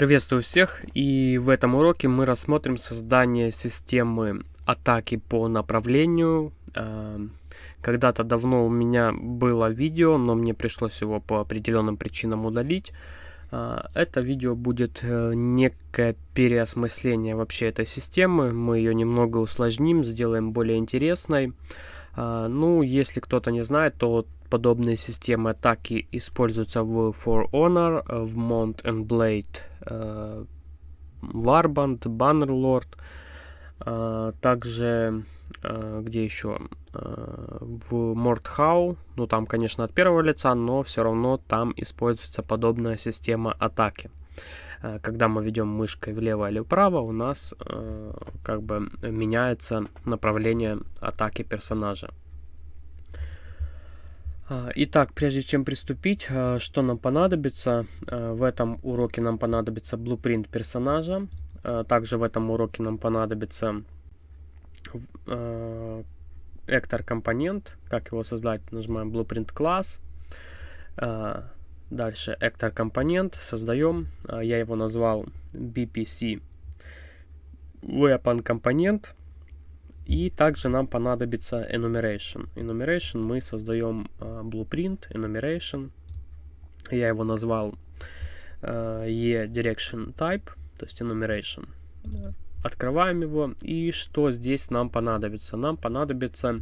Приветствую всех и в этом уроке мы рассмотрим создание системы атаки по направлению. А, когда-то давно у меня было видео, но мне пришлось его по определенным причинам удалить. А, это видео будет э, некое переосмысление вообще этой системы. Мы ее немного усложним, сделаем более интересной. А, ну, если кто-то не знает, то подобные системы атаки используются в For Honor, э, в Mount and Blade, э, Warband, Bannerlord, э, также где еще в Mordhau, ну там, конечно, от первого лица, но все равно там используется подобная система атаки. Когда мы ведем мышкой влево или вправо, у нас как бы меняется направление атаки персонажа. А, итак, прежде чем приступить, а, что нам понадобится? А, в этом уроке нам понадобится blueprint персонажа. Также в этом уроке нам понадобится Actor компонент. Как его создать? Нажимаем blueprint класс. Дальше Actor компонент. Создаем. Я его назвал BPC Weapon компонент. И также нам понадобится enumeration. Enumeration мы создаем uh, blueprint, enumeration. Я его назвал uh, e-direction type, то есть enumeration. Открываем его. И что здесь нам понадобится? Нам понадобится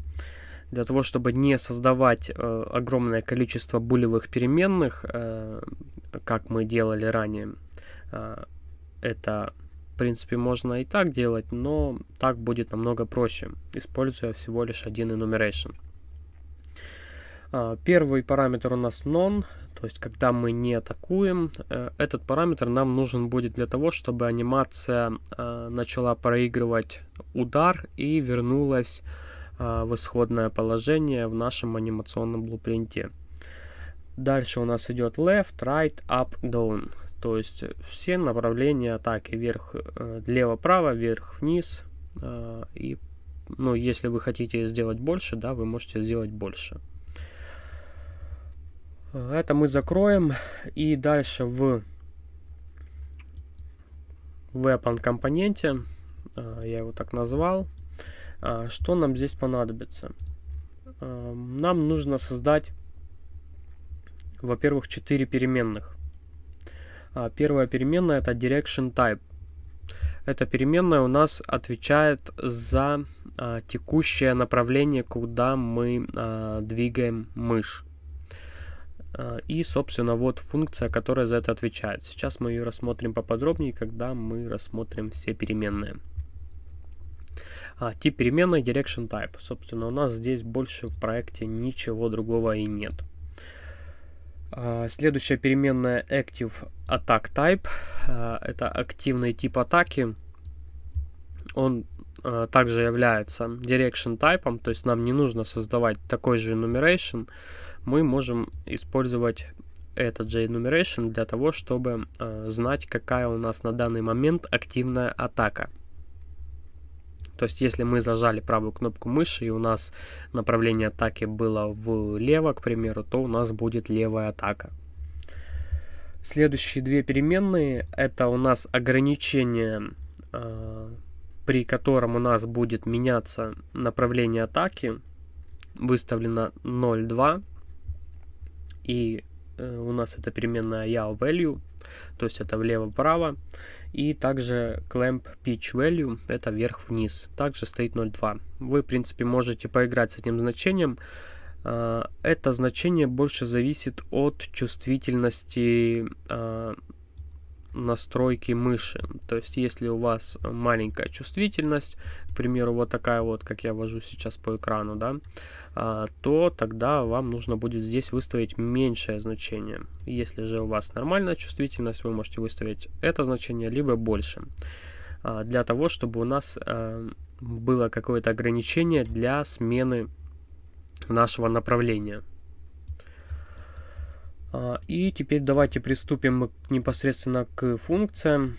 для того, чтобы не создавать э, огромное количество булевых переменных, э, как мы делали ранее, э, это принципе, можно и так делать, но так будет намного проще, используя всего лишь один enumeration. А, первый параметр у нас non, то есть когда мы не атакуем. Э, этот параметр нам нужен будет для того, чтобы анимация а, начала проигрывать удар и вернулась а, в исходное положение в нашем анимационном блупринте. Дальше у нас идет left, right, up, down. То есть все направления атаки вверх, э, лево-право, вверх-вниз. Э, и, ну, если вы хотите сделать больше, да, вы можете сделать больше. Это мы закроем. И дальше в weapon компоненте, э, я его так назвал, что нам здесь понадобится? Нам нужно создать, во-первых, 4 переменных. А, первая переменная это direction type. Эта переменная у нас отвечает за а, текущее направление, куда мы а, двигаем мышь. А, и, собственно, вот функция, которая за это отвечает. Сейчас мы ее рассмотрим поподробнее, когда мы рассмотрим все переменные. А, тип переменной direction type. Собственно, у нас здесь больше в проекте ничего другого и нет. А, следующая переменная Active Attack Type. А, это активный тип атаки. Он а, также является Direction Type, то есть нам не нужно создавать такой же enumeration. Мы можем использовать этот же enumeration для того, чтобы знать, какая у нас на данный момент активная атака. То есть, если мы зажали правую кнопку мыши и у нас направление атаки было влево, к примеру, то у нас будет левая атака. Следующие две переменные это у нас ограничение, э, при котором у нас будет меняться направление атаки. Выставлено 0,2 и э, у нас это переменная yaw value то есть это влево-вправо. И также clamp pitch value, это вверх-вниз, также стоит 0.2. Вы, в принципе, можете поиграть с этим значением. А, это значение больше зависит от чувствительности а, настройки мыши. То есть, если у вас маленькая чувствительность, к примеру, вот такая вот, как я вожу сейчас по экрану, да, а, то тогда вам нужно будет здесь выставить меньшее значение. Если же у вас нормальная чувствительность, вы можете выставить это значение, либо больше. А, для того, чтобы у нас а, было какое-то ограничение для смены нашего направления. И теперь давайте приступим непосредственно к функциям.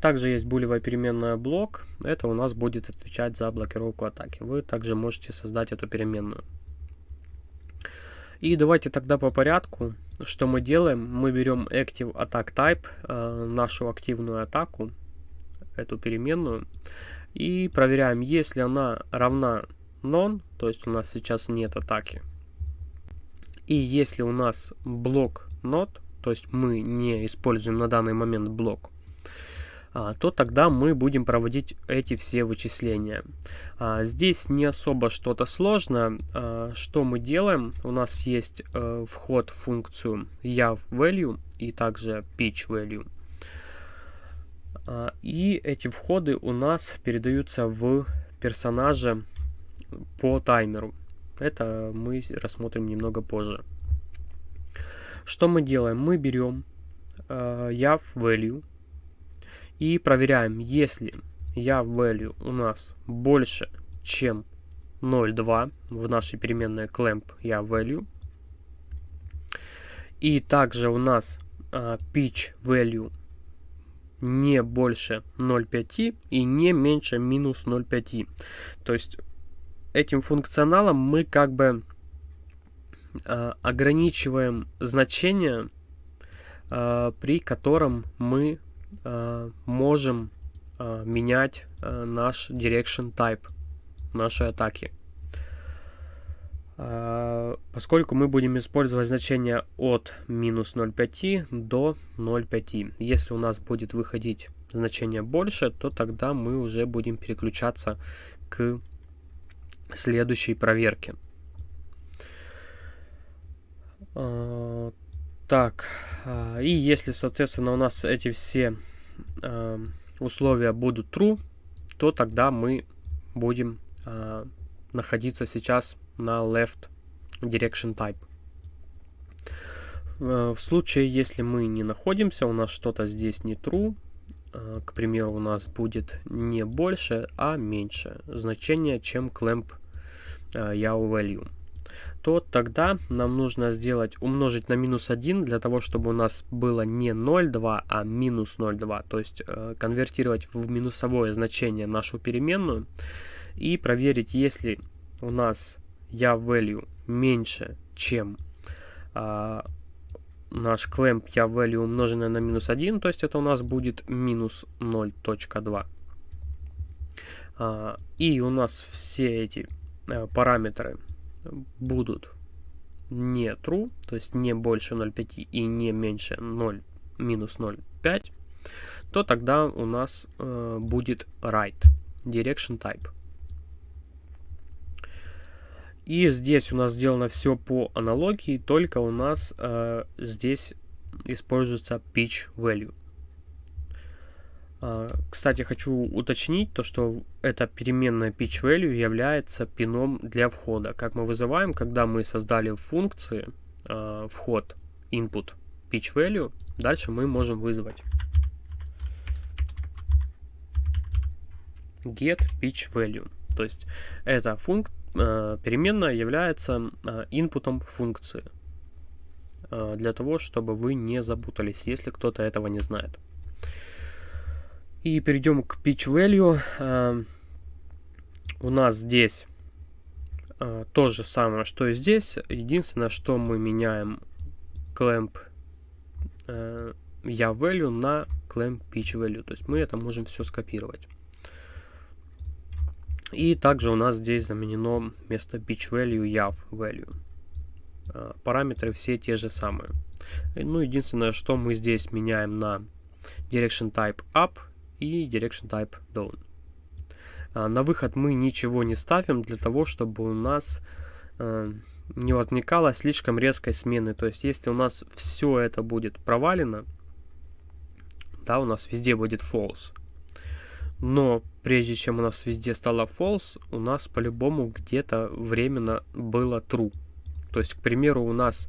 Также есть булевая переменная блок. Это у нас будет отвечать за блокировку атаки. Вы также можете создать эту переменную. И давайте тогда по порядку. Что мы делаем? Мы берем Active Attack Type, э, нашу активную атаку, эту переменную, и проверяем, если она равна none, то есть у нас сейчас нет атаки, и если у нас блок not, то есть мы не используем на данный момент блок, а, то тогда мы будем проводить эти все вычисления. А, здесь не особо что-то сложно. А, что мы делаем? У нас есть э, вход в функцию yav_value и также pitch_value. И эти входы у нас передаются в персонаже по таймеру. Это мы рассмотрим немного позже. Что мы делаем? Мы берем э, yav_value и проверяем, если я value у нас больше, чем 0,2 в нашей переменной clamp я value. И также у нас uh, pitch value не больше 0,5 и не меньше минус 0,5. То есть этим функционалом мы как бы uh, ограничиваем значение, uh, при котором мы Э, можем э, менять э, наш direction type нашей атаки. Поскольку мы будем использовать значение от минус 0,5 до 0,5. Если у нас будет выходить значение больше, то тогда мы уже будем переключаться к следующей проверке. Так, а, и если, соответственно, у нас эти все а, условия будут true, то тогда мы будем а, находиться сейчас на left direction type. В случае, если мы не находимся, у нас что-то здесь не true, к примеру, у нас будет не больше, а меньше значение, чем clamp yaw value то тогда нам нужно сделать умножить на минус 1 для того, чтобы у нас было не 0,2, а минус 0,2. То есть э, конвертировать в минусовое значение нашу переменную и проверить, если у нас я value меньше, чем э, наш clamp я value умноженное на минус 1, то есть это у нас будет минус 0.2. Э, и у нас все эти э, параметры будут не true, то есть не больше 0,5 и не меньше 0, минус 0,5, то тогда у нас э, будет right, direction type. И здесь у нас сделано все по аналогии, только у нас э, здесь используется pitch value. А, кстати, хочу уточнить то, что эта переменная pitch value является пином для входа. Как мы вызываем, когда мы создали функции а, вход input pitch value, дальше мы можем вызвать get pitch value. То есть эта функ а, переменная является инпутом функции для того, чтобы вы не запутались, если кто-то этого не знает. И перейдем к pitch value. Эм, у нас здесь э, то же самое, что и здесь. Единственное, что мы меняем clamp э, я value на clamp pitch value. То есть мы это можем все скопировать. И также у нас здесь заменено вместо pitch value yav value. Э, параметры все те же самые. Ну, единственное, что мы здесь меняем на direction type up и Direction Type Down. А, на выход мы ничего не ставим для того, чтобы у нас э, не возникало слишком резкой смены. То есть, если у нас все это будет провалено, да, у нас везде будет false. Но прежде чем у нас везде стало false, у нас по-любому где-то временно было true. То есть, к примеру, у нас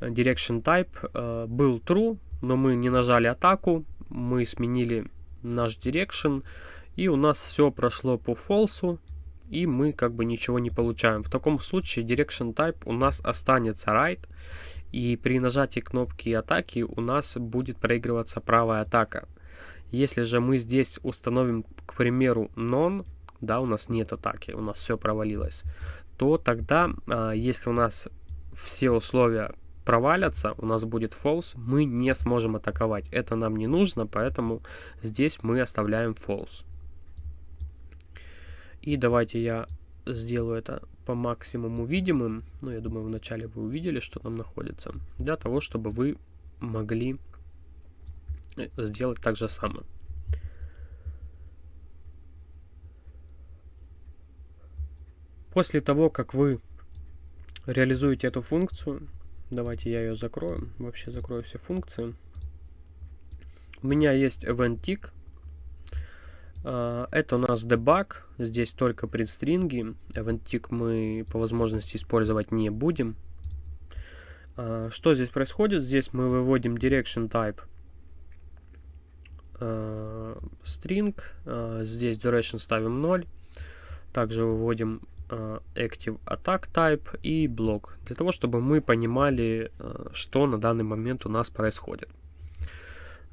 direction type э, был true, но мы не нажали атаку, мы сменили наш direction, и у нас все прошло по false, и мы как бы ничего не получаем. В таком случае direction type у нас останется right, и при нажатии кнопки атаки у нас будет проигрываться правая атака. Если же мы здесь установим, к примеру, none, да, у нас нет атаки, у нас все провалилось, то тогда, а, если у нас все условия провалятся, у нас будет false, мы не сможем атаковать. Это нам не нужно, поэтому здесь мы оставляем false. И давайте я сделаю это по максимуму видимым. Ну, я думаю, вначале вы увидели, что там находится. Для того, чтобы вы могли сделать так же самое. После того, как вы реализуете эту функцию, давайте я ее закрою, вообще закрою все функции. У меня есть event tick, а, это у нас debug, здесь только предстринги, event tick мы по возможности использовать не будем. А, что здесь происходит? Здесь мы выводим direction type а, string, здесь duration ставим 0, также выводим active attack type и блок, для того, чтобы мы понимали, э, что на данный момент у нас происходит.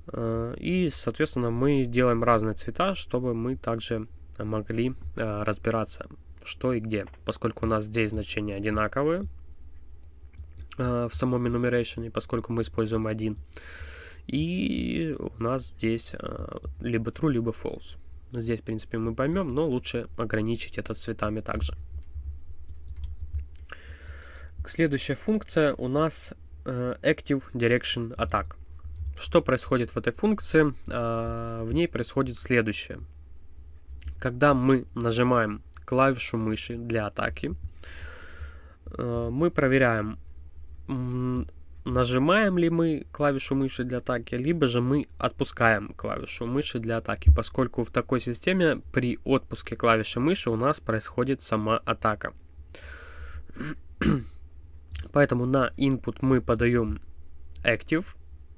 Э, и, соответственно, мы делаем разные цвета, чтобы мы также могли разбираться, что и где, поскольку у нас здесь значения одинаковые в самом enumeration, поскольку мы используем один. И у нас здесь либо true, либо false. Здесь, в принципе, мы поймем, но лучше ограничить это цветами также. Следующая функция у нас э, Active Direction Attack. Что происходит в этой функции? Э, в ней происходит следующее. Когда мы нажимаем клавишу мыши для атаки, э, мы проверяем, нажимаем ли мы клавишу мыши для атаки, либо же мы отпускаем клавишу мыши для атаки, поскольку в такой системе при отпуске клавиши мыши у нас происходит сама атака. Поэтому на input мы подаем active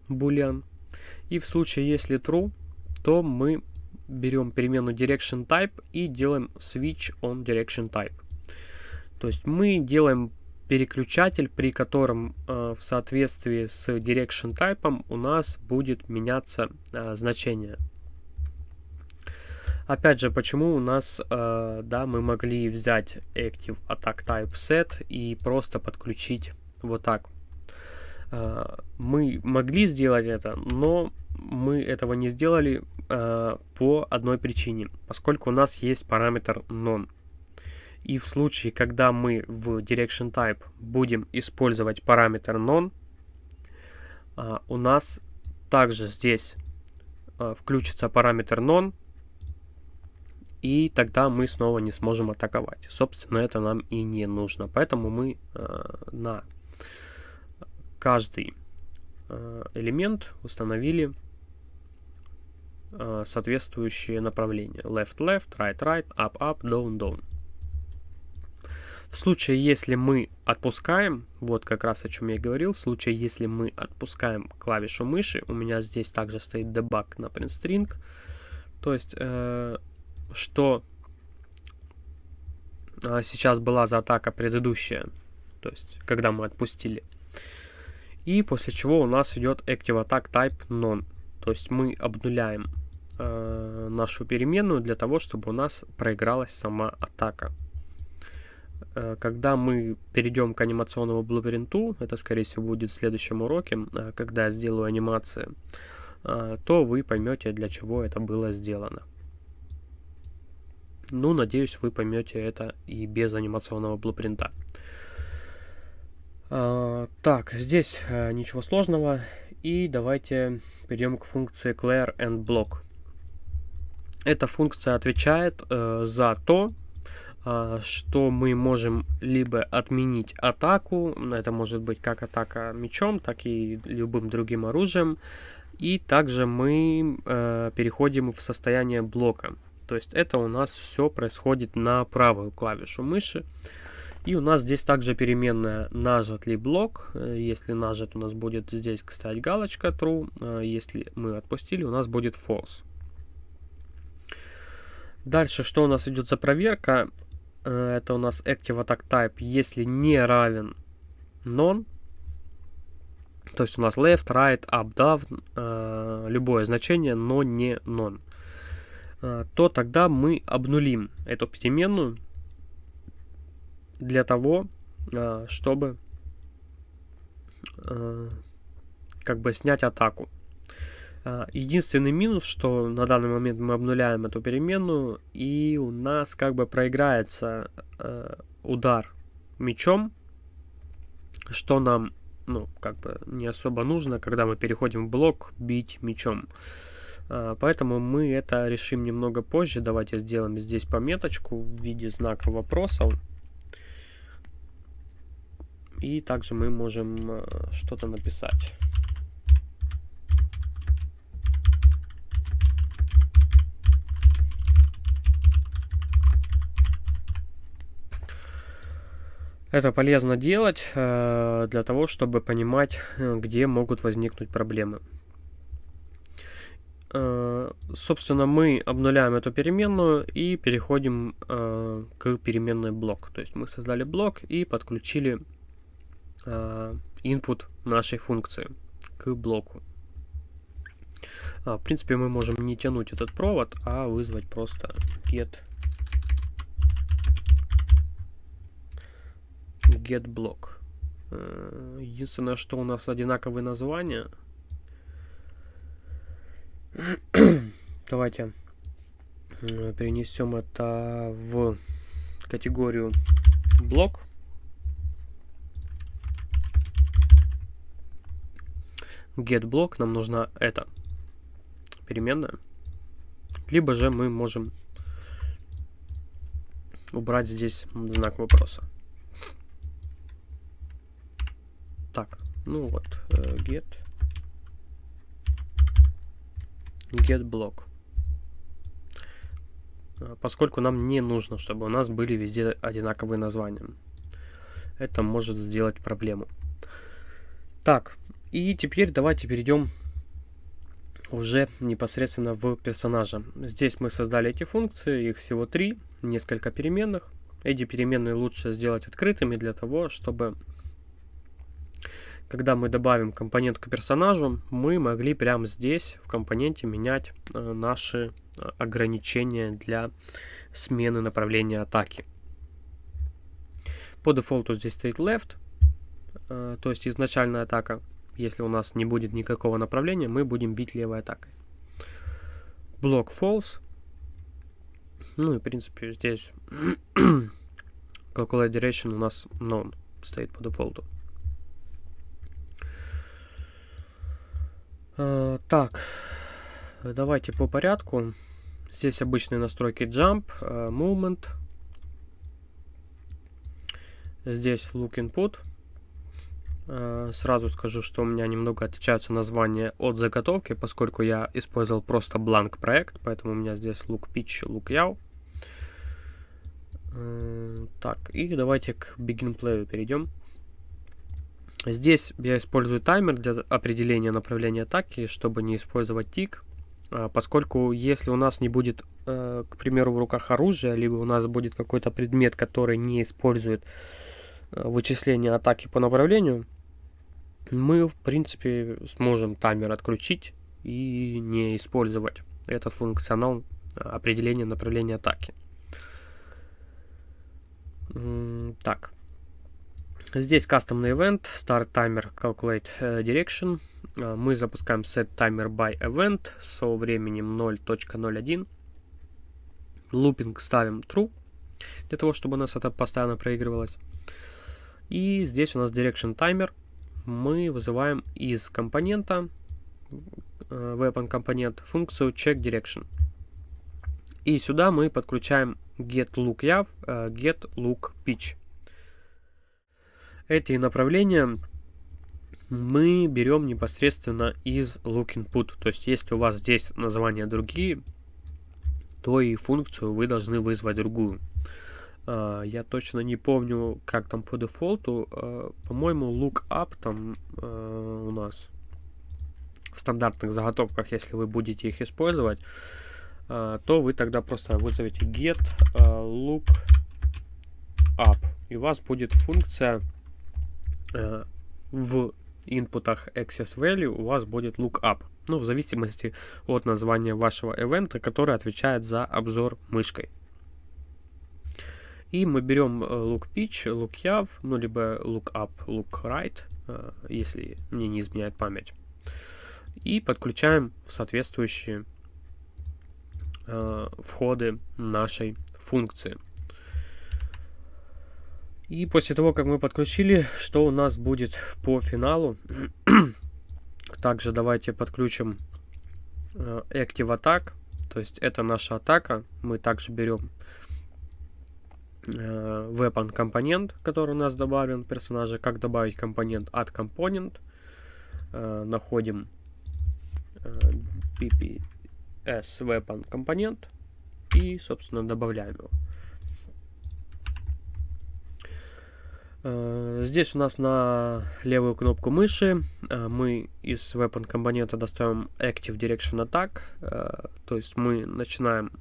boolean. И в случае, если true, то мы берем перемену direction type и делаем switch on direction type. То есть мы делаем переключатель, при котором э, в соответствии с direction type у нас будет меняться э, значение. Опять же, почему у нас, э, да, мы могли взять Active Attack Type Set и просто подключить вот так. Э, мы могли сделать это, но мы этого не сделали э, по одной причине, поскольку у нас есть параметр non. И в случае, когда мы в direction type будем использовать параметр non, э, у нас также здесь э, включится параметр non, и тогда мы снова не сможем атаковать. Собственно, это нам и не нужно. Поэтому мы э, на каждый элемент установили э, соответствующее направление. Left, left, right, right, up, up, down, down. В случае, если мы отпускаем, вот как раз о чем я говорил, в случае, если мы отпускаем клавишу мыши, у меня здесь также стоит debug на print string, то есть, э, что э, сейчас была за атака предыдущая, то есть, когда мы отпустили. И после чего у нас идет Active Attack Type None, то есть мы обнуляем э, нашу переменную для того, чтобы у нас проигралась сама атака. Э, когда мы перейдем к анимационному блупринту, это скорее всего будет в следующем уроке, э, когда я сделаю анимации, э, то вы поймете, для чего это было сделано. Ну, надеюсь, вы поймете это и без анимационного блупринта. Так, здесь ничего сложного. И давайте перейдем к функции clear and block. Эта функция отвечает за то, что мы можем либо отменить атаку, это может быть как атака мечом, так и любым другим оружием, и также мы э, переходим в состояние блока. То есть это у нас все происходит на правую клавишу мыши. И у нас здесь также переменная нажат ли блок. Э, если нажат, у нас будет здесь, кстати, галочка true. Э, если мы отпустили, у нас будет false. Дальше, что у нас идет за проверка? Э, это у нас active attack type, если не равен non. То есть у нас left, right, up, down, любое значение, но не non. То тогда мы обнулим эту переменную для того, а, чтобы э, как бы снять атаку. Э, единственный минус, что на данный момент мы обнуляем эту переменную, и у нас как бы проиграется э, удар мечом, что нам, ну, как бы не особо нужно, когда мы переходим в блок бить мечом. Э, поэтому мы это решим немного позже. Давайте сделаем здесь пометочку в виде знака вопросов. И также мы можем э, что-то написать. Это полезно делать э, для того, чтобы понимать, э, где могут возникнуть проблемы. Э, собственно, мы обнуляем эту переменную и переходим к переменной блок. То есть мы создали блок и подключили input нашей функции к блоку. А, в принципе, мы можем не тянуть этот провод, а вызвать просто get get block. Э, единственное, что у нас одинаковые названия. Давайте э, перенесем это в категорию блок. get блок нам нужна эта переменная. Либо же мы можем убрать здесь знак вопроса. Так, ну вот, э, get get block. Э, поскольку нам не нужно, чтобы у нас были везде одинаковые названия. Это может сделать проблему. Так, и теперь давайте перейдем уже непосредственно в персонажа. Здесь мы создали эти функции, их всего три, несколько переменных. Эти переменные лучше сделать открытыми для того, чтобы когда мы добавим компонент к персонажу, мы могли прямо здесь в компоненте менять э, наши э, ограничения для смены направления атаки. По дефолту здесь стоит left, э, то есть изначальная атака. Если у нас не будет никакого направления, мы будем бить левой атакой. Блок false. Ну и в принципе здесь calculate direction у нас known стоит по дефолту. Так, давайте по порядку. Здесь обычные настройки Jump, э, Movement. Здесь Look Input. Э, сразу скажу, что у меня немного отличаются названия от заготовки, поскольку я использовал просто бланк проект, поэтому у меня здесь Look Pitch, Look Yaw. Так, и давайте к Begin Play перейдем. Здесь я использую таймер для определения направления атаки, чтобы не использовать тик, а, поскольку если у нас не будет, э, к примеру, в руках оружия, либо у нас будет какой-то предмет, который не использует э, вычисление атаки по направлению, мы, в принципе, сможем таймер отключить и не использовать этот функционал э, определения направления атаки. Так, Здесь кастомный event, start timer, calculate э, direction. Э, мы запускаем set timer by event со временем 0.01. Looping ставим true, для того, чтобы у нас это постоянно проигрывалось. И здесь у нас direction timer. Мы вызываем из компонента, э, weapon компонент, функцию check direction. И сюда мы подключаем get look yav, get look pitch эти направления мы берем непосредственно из look input. То есть, если у вас здесь названия другие, то и функцию вы должны вызвать другую. Uh, я точно не помню, как там по дефолту. Uh, По-моему, lookup там uh, у нас в стандартных заготовках, если вы будете их использовать, то вы тогда просто вызовете get lookup. И у вас будет функция в инпутах access value у вас будет lookup. Ну, в зависимости от названия вашего ивента, который отвечает за обзор мышкой. И мы берем look pitch, look yav, ну либо look up, look right, если мне не изменяет память. И подключаем соответствующие входы нашей функции. И после того, как мы подключили, что у нас будет по финалу? Также давайте подключим э, Active Attack. То есть это наша атака. Мы также берем э, Weapon компонент, который у нас добавлен в персонаже. Как добавить компонент от компонент. Э, находим PPS Weapon компонент и, собственно, добавляем его. Здесь у нас на левую кнопку мыши э, мы из weapon компонента достаем Active Direction Attack, э, то есть мы начинаем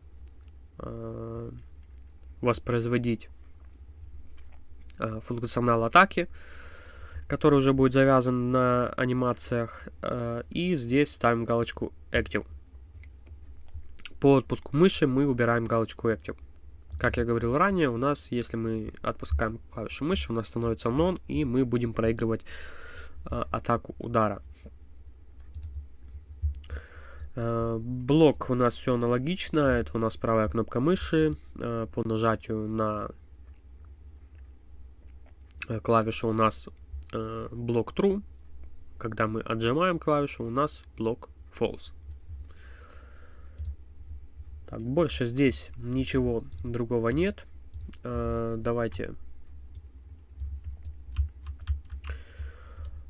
воспроизводить функционал атаки, который уже будет завязан на анимациях, и здесь ставим галочку Active. По отпуску мыши мы убираем галочку Active. Как я говорил ранее, у нас, если мы отпускаем клавишу мыши, у нас становится нон, и мы будем проигрывать э, атаку удара. Э, блок у нас все аналогично. Это у нас правая кнопка мыши. Э, по нажатию на э, клавишу у нас э, блок true. Когда мы отжимаем клавишу, у нас блок false. Так, больше здесь ничего другого нет. Э, давайте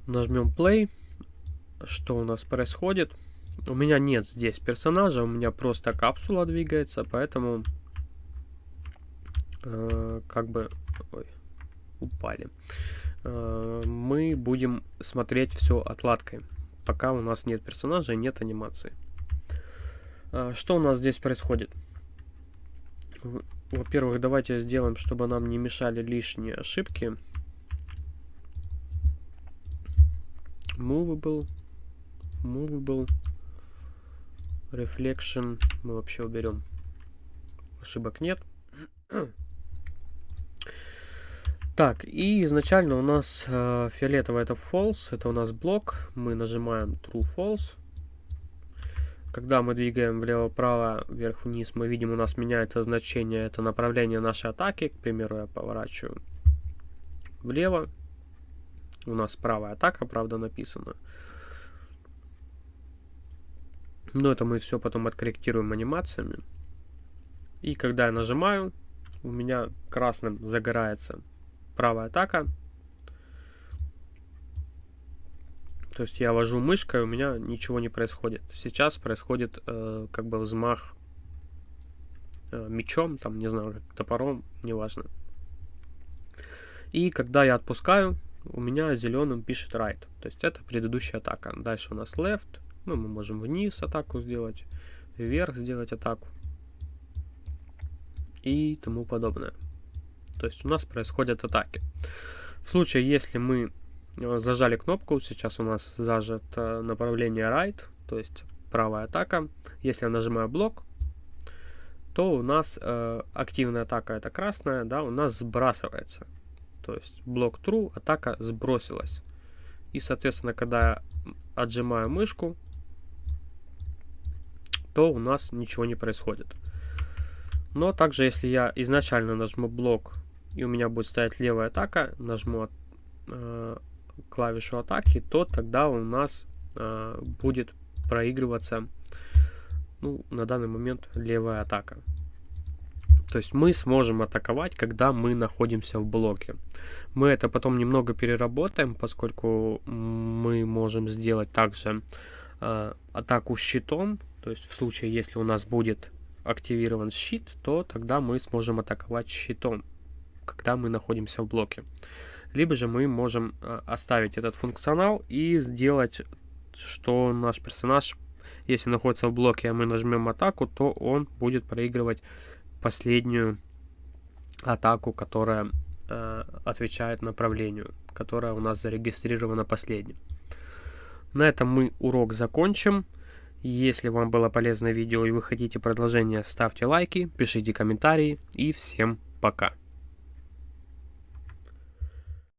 нажмем play. Что у нас происходит? У меня нет здесь персонажа, у меня просто капсула двигается, поэтому э, как бы ой, упали. Э, мы будем смотреть все отладкой, пока у нас нет персонажа и нет анимации. А, что у нас здесь происходит? Во-первых, давайте сделаем, чтобы нам не мешали лишние ошибки. Movable. Movable. Reflection. Мы вообще уберем. Ошибок нет. Так, и изначально у нас э, фиолетовый это false, это у нас блок. Мы нажимаем true false. Когда мы двигаем влево-право, вверх-вниз, мы видим, у нас меняется значение, это направление нашей атаки. К примеру, я поворачиваю влево. У нас правая атака, правда, написана. Но это мы все потом откорректируем анимациями. И когда я нажимаю, у меня красным загорается правая атака, То есть я вожу мышкой, у меня ничего не происходит. Сейчас происходит э, как бы взмах э, мечом, там, не знаю, топором, неважно. И когда я отпускаю, у меня зеленым пишет right. То есть это предыдущая атака. Дальше у нас left. Ну, мы можем вниз атаку сделать, вверх сделать атаку. И тому подобное. То есть у нас происходят атаки. В случае, если мы зажали кнопку, сейчас у нас зажато направление right, то есть правая атака. Если я нажимаю блок, то у нас э, активная атака это красная, да, у нас сбрасывается. То есть блок true, атака сбросилась. И, соответственно, когда я отжимаю мышку, то у нас ничего не происходит. Но также, если я изначально нажму блок, и у меня будет стоять левая атака, нажму э, клавишу атаки, то тогда у нас э, будет проигрываться ну, на данный момент левая атака. То есть мы сможем атаковать, когда мы находимся в блоке. Мы это потом немного переработаем, поскольку мы можем сделать также э, атаку щитом. То есть в случае, если у нас будет активирован щит, то тогда мы сможем атаковать щитом, когда мы находимся в блоке либо же мы можем э, оставить этот функционал и сделать, что наш персонаж, если находится в блоке, а мы нажмем атаку, то он будет проигрывать последнюю атаку, которая э, отвечает направлению, которая у нас зарегистрирована последним. На этом мы урок закончим. Если вам было полезное видео и вы хотите продолжение, ставьте лайки, пишите комментарии и всем пока.